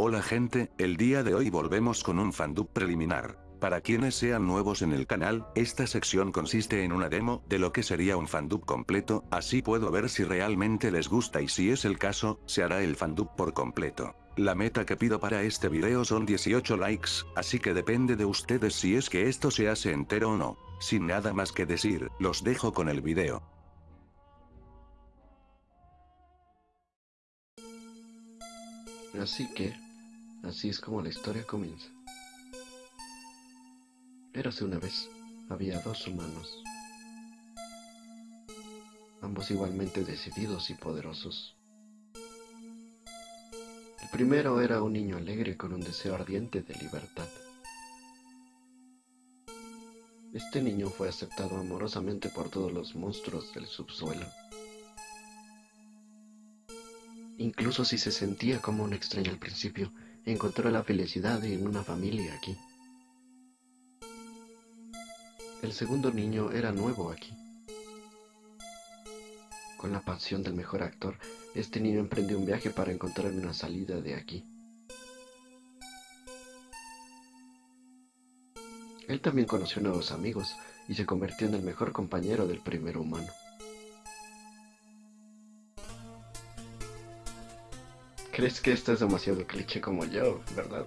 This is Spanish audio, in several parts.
Hola gente, el día de hoy volvemos con un fandub preliminar. Para quienes sean nuevos en el canal, esta sección consiste en una demo de lo que sería un fandub completo, así puedo ver si realmente les gusta y si es el caso, se hará el fandub por completo. La meta que pido para este video son 18 likes, así que depende de ustedes si es que esto se hace entero o no. Sin nada más que decir, los dejo con el video. Así que, así es como la historia comienza. Érase una vez, había dos humanos, ambos igualmente decididos y poderosos. El primero era un niño alegre con un deseo ardiente de libertad. Este niño fue aceptado amorosamente por todos los monstruos del subsuelo. Incluso si se sentía como un extraño al principio, encontró la felicidad en una familia aquí. El segundo niño era nuevo aquí. Con la pasión del mejor actor, este niño emprendió un viaje para encontrar una salida de aquí. Él también conoció nuevos amigos y se convirtió en el mejor compañero del primer humano. Crees que esto es demasiado cliché como yo, ¿verdad?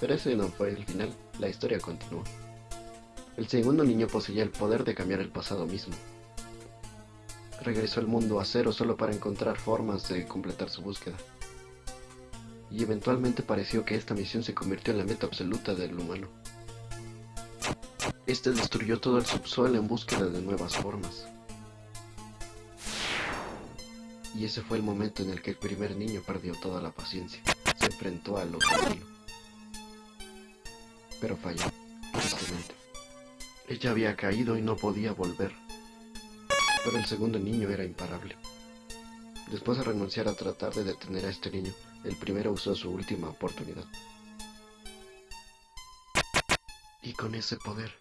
Pero ese no fue el final, la historia continuó. El segundo niño poseía el poder de cambiar el pasado mismo. Regresó al mundo a cero solo para encontrar formas de completar su búsqueda. Y eventualmente pareció que esta misión se convirtió en la meta absoluta del humano. Este destruyó todo el subsuelo en búsqueda de nuevas formas. Y ese fue el momento en el que el primer niño perdió toda la paciencia. Se enfrentó a lo camino. Pero falló, tristemente. Ella había caído y no podía volver. Pero el segundo niño era imparable. Después de renunciar a tratar de detener a este niño, el primero usó su última oportunidad. Y con ese poder,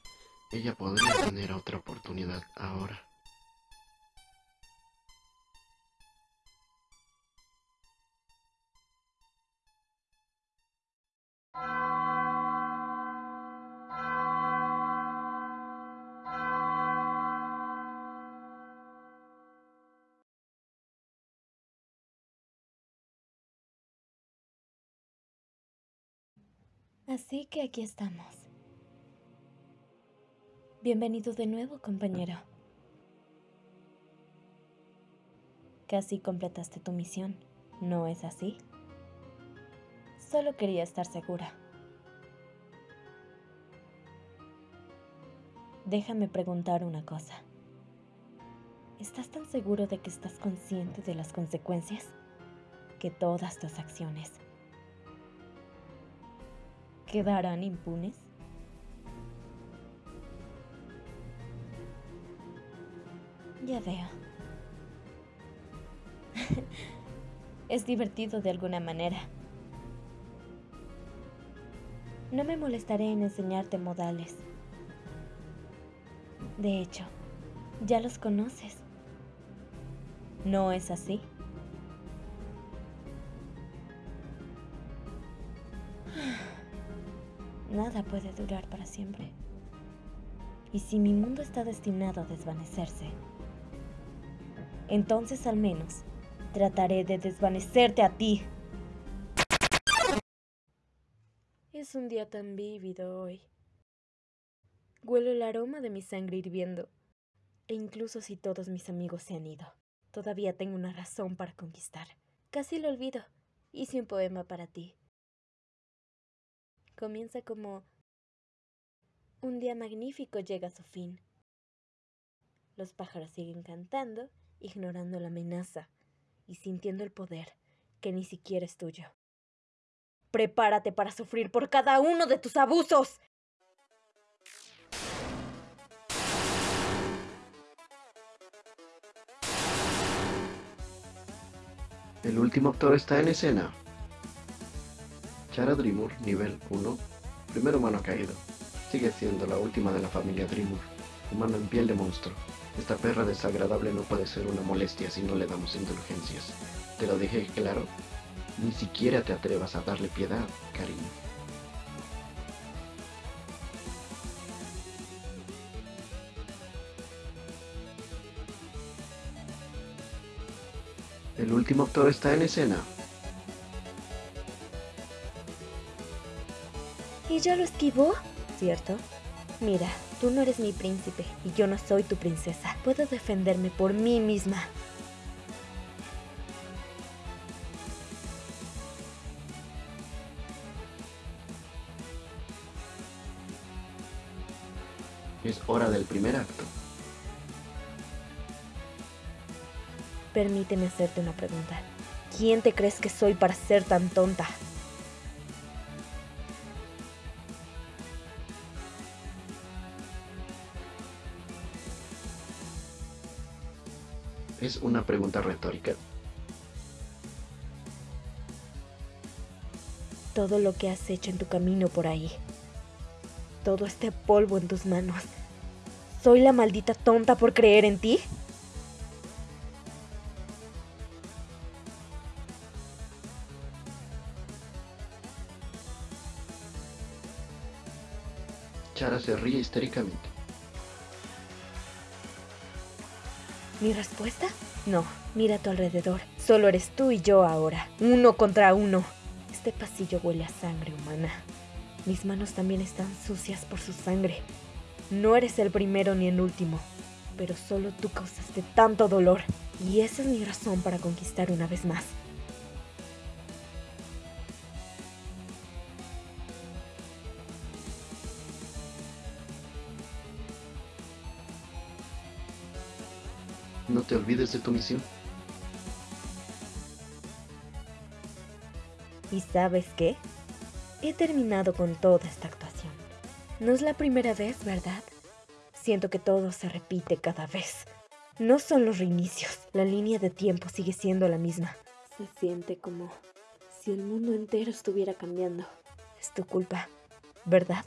ella podría tener otra oportunidad ahora. Así que aquí estamos. Bienvenido de nuevo, compañero. Casi completaste tu misión, ¿no es así? Solo quería estar segura. Déjame preguntar una cosa. ¿Estás tan seguro de que estás consciente de las consecuencias? Que todas tus acciones quedarán impunes? Ya veo. es divertido de alguna manera. No me molestaré en enseñarte modales. De hecho, ya los conoces. ¿No es así? Nada puede durar para siempre. Y si mi mundo está destinado a desvanecerse, entonces al menos trataré de desvanecerte a ti. Es un día tan vívido hoy. Huelo el aroma de mi sangre hirviendo. E incluso si todos mis amigos se han ido, todavía tengo una razón para conquistar. Casi lo olvido. Hice un poema para ti comienza como un día magnífico llega a su fin. Los pájaros siguen cantando, ignorando la amenaza y sintiendo el poder que ni siquiera es tuyo. Prepárate para sufrir por cada uno de tus abusos. El último actor está en escena. Chara Dreamur, nivel 1, primer humano caído. Sigue siendo la última de la familia Dreamur, humano en piel de monstruo. Esta perra desagradable no puede ser una molestia si no le damos indulgencias. ¿Te lo dije claro? Ni siquiera te atrevas a darle piedad, cariño. El último actor está en escena. ¿Y ya lo esquivó? ¿Cierto? Mira, tú no eres mi príncipe y yo no soy tu princesa. Puedo defenderme por mí misma. Es hora del primer acto. Permíteme hacerte una pregunta. ¿Quién te crees que soy para ser tan tonta? Es una pregunta retórica. Todo lo que has hecho en tu camino por ahí. Todo este polvo en tus manos. ¿Soy la maldita tonta por creer en ti? Chara se ríe histéricamente. ¿Mi respuesta? No, mira a tu alrededor. Solo eres tú y yo ahora. Uno contra uno. Este pasillo huele a sangre humana. Mis manos también están sucias por su sangre. No eres el primero ni el último, pero solo tú causaste tanto dolor. Y esa es mi razón para conquistar una vez más. No te olvides de tu misión. ¿Y sabes qué? He terminado con toda esta actuación. No es la primera vez, ¿verdad? Siento que todo se repite cada vez. No son los reinicios. La línea de tiempo sigue siendo la misma. Se siente como si el mundo entero estuviera cambiando. Es tu culpa, ¿verdad?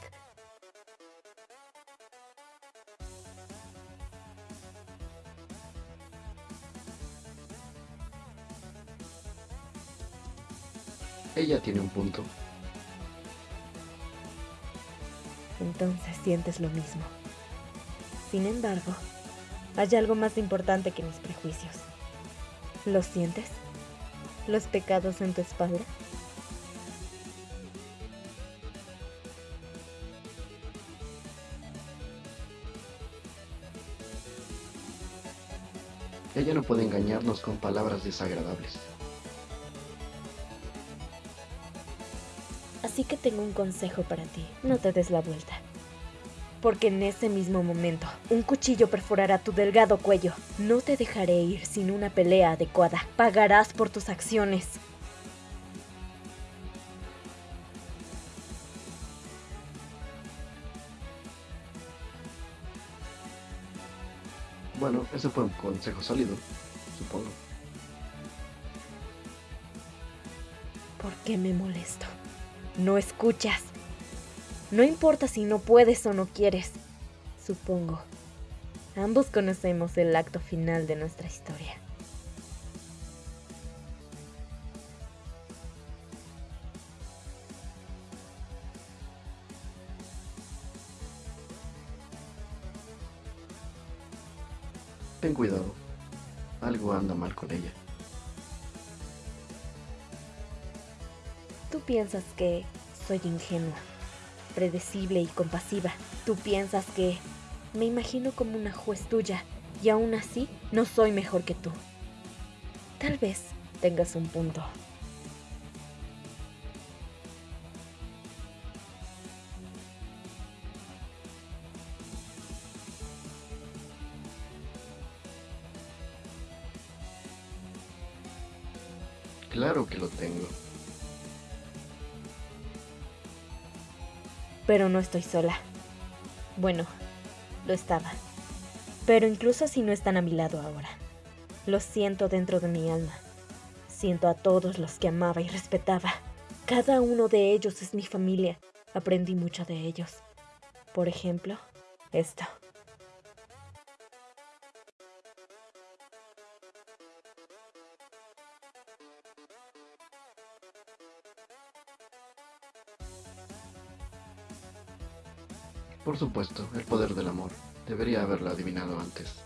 Ella tiene un punto. Entonces sientes lo mismo. Sin embargo, hay algo más importante que mis prejuicios. ¿Los sientes? ¿Los pecados en tu espalda? Ella no puede engañarnos con palabras desagradables. Así que tengo un consejo para ti. No te des la vuelta. Porque en ese mismo momento, un cuchillo perforará tu delgado cuello. No te dejaré ir sin una pelea adecuada. Pagarás por tus acciones. Bueno, ese fue un consejo sólido, supongo. ¿Por qué me molesto? No escuchas. No importa si no puedes o no quieres. Supongo. Ambos conocemos el acto final de nuestra historia. Ten cuidado. Algo anda mal con ella. Piensas que soy ingenua, predecible y compasiva. Tú piensas que me imagino como una juez tuya y aún así no soy mejor que tú. Tal vez tengas un punto. Claro que lo tengo. Pero no estoy sola. Bueno, lo estaba. Pero incluso si no están a mi lado ahora, lo siento dentro de mi alma. Siento a todos los que amaba y respetaba. Cada uno de ellos es mi familia. Aprendí mucho de ellos. Por ejemplo, esto. Por supuesto, el poder del amor. Debería haberlo adivinado antes.